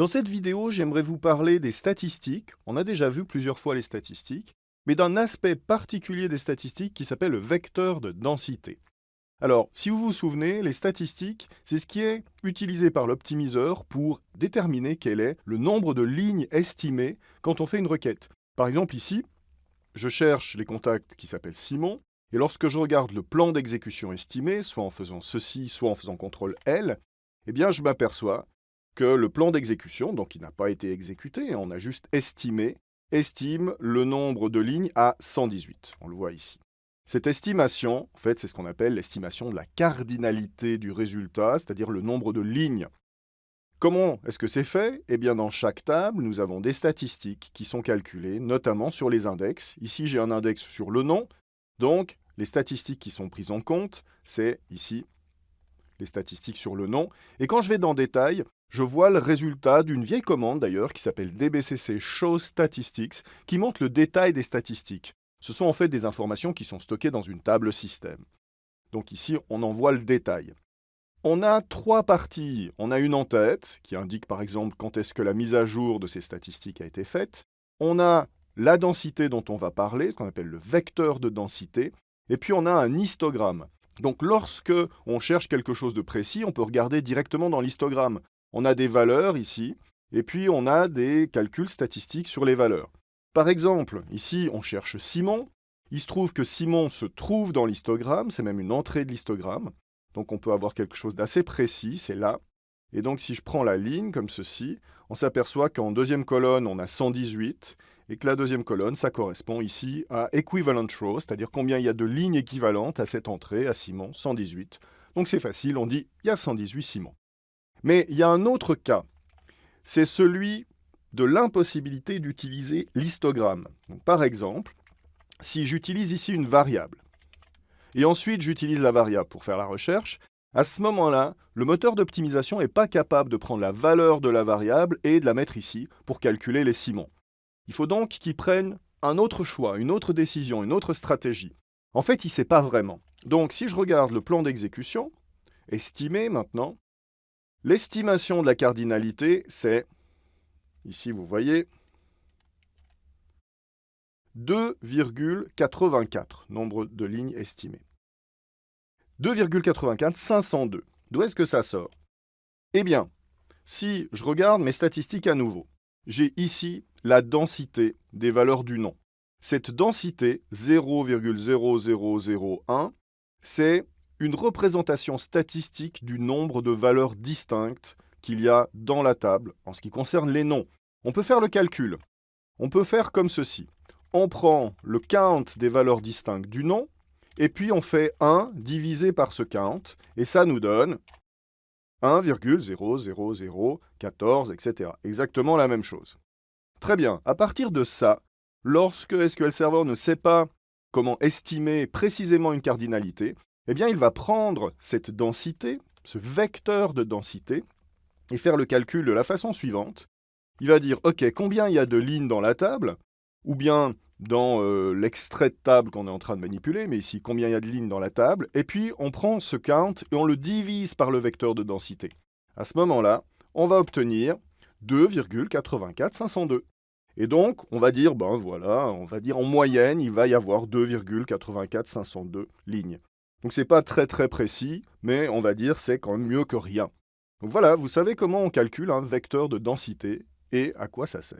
Dans cette vidéo, j'aimerais vous parler des statistiques. On a déjà vu plusieurs fois les statistiques, mais d'un aspect particulier des statistiques qui s'appelle le vecteur de densité. Alors, si vous vous souvenez, les statistiques, c'est ce qui est utilisé par l'optimiseur pour déterminer quel est le nombre de lignes estimées quand on fait une requête. Par exemple, ici, je cherche les contacts qui s'appellent Simon, et lorsque je regarde le plan d'exécution estimé, soit en faisant ceci, soit en faisant CTRL L, eh bien, je m'aperçois que le plan d'exécution, donc il n'a pas été exécuté, on a juste estimé, estime le nombre de lignes à 118. On le voit ici. Cette estimation, en fait, c'est ce qu'on appelle l'estimation de la cardinalité du résultat, c'est-à-dire le nombre de lignes. Comment est-ce que c'est fait? Eh bien, dans chaque table, nous avons des statistiques qui sont calculées, notamment sur les index. Ici, j'ai un index sur le nom, donc les statistiques qui sont prises en compte, c'est ici les statistiques sur le nom. Et quand je vais dans Détail, je vois le résultat d'une vieille commande d'ailleurs qui s'appelle dbcc show statistics qui montre le détail des statistiques. Ce sont en fait des informations qui sont stockées dans une table système. Donc ici, on en voit le détail. On a trois parties. On a une en tête, qui indique par exemple quand est-ce que la mise à jour de ces statistiques a été faite. On a la densité dont on va parler, ce qu'on appelle le vecteur de densité. Et puis on a un histogramme. Donc lorsque on cherche quelque chose de précis, on peut regarder directement dans l'histogramme on a des valeurs ici, et puis on a des calculs statistiques sur les valeurs. Par exemple, ici, on cherche Simon. Il se trouve que Simon se trouve dans l'histogramme, c'est même une entrée de l'histogramme. Donc on peut avoir quelque chose d'assez précis, c'est là. Et donc si je prends la ligne comme ceci, on s'aperçoit qu'en deuxième colonne, on a 118, et que la deuxième colonne, ça correspond ici à equivalent row, c'est-à-dire combien il y a de lignes équivalentes à cette entrée, à Simon, 118. Donc c'est facile, on dit il y a 118 Simon. Mais il y a un autre cas, c'est celui de l'impossibilité d'utiliser l'histogramme. Par exemple, si j'utilise ici une variable, et ensuite j'utilise la variable pour faire la recherche, à ce moment-là, le moteur d'optimisation n'est pas capable de prendre la valeur de la variable et de la mettre ici pour calculer les Simons. Il faut donc qu'il prenne un autre choix, une autre décision, une autre stratégie. En fait, il ne sait pas vraiment. Donc si je regarde le plan d'exécution, estimé maintenant, L'estimation de la cardinalité, c'est, ici vous voyez, 2,84, nombre de lignes estimées. 2,84, 502. D'où est-ce que ça sort? Eh bien, si je regarde mes statistiques à nouveau, j'ai ici la densité des valeurs du nom. Cette densité, 0,0001, c'est une représentation statistique du nombre de valeurs distinctes qu'il y a dans la table en ce qui concerne les noms. On peut faire le calcul. On peut faire comme ceci. On prend le count des valeurs distinctes du nom, et puis on fait 1 divisé par ce count, et ça nous donne 1,00014, etc. Exactement la même chose. Très bien, à partir de ça, lorsque SQL Server ne sait pas comment estimer précisément une cardinalité, eh bien, il va prendre cette densité, ce vecteur de densité, et faire le calcul de la façon suivante. Il va dire, OK, combien il y a de lignes dans la table Ou bien dans euh, l'extrait de table qu'on est en train de manipuler, mais ici, combien il y a de lignes dans la table Et puis, on prend ce count et on le divise par le vecteur de densité. À ce moment-là, on va obtenir 2,84502. Et donc, on va dire, ben voilà, on va dire en moyenne, il va y avoir 2,84502 lignes. Donc c'est pas très très précis, mais on va dire c'est quand même mieux que rien. Donc voilà, vous savez comment on calcule un vecteur de densité et à quoi ça sert.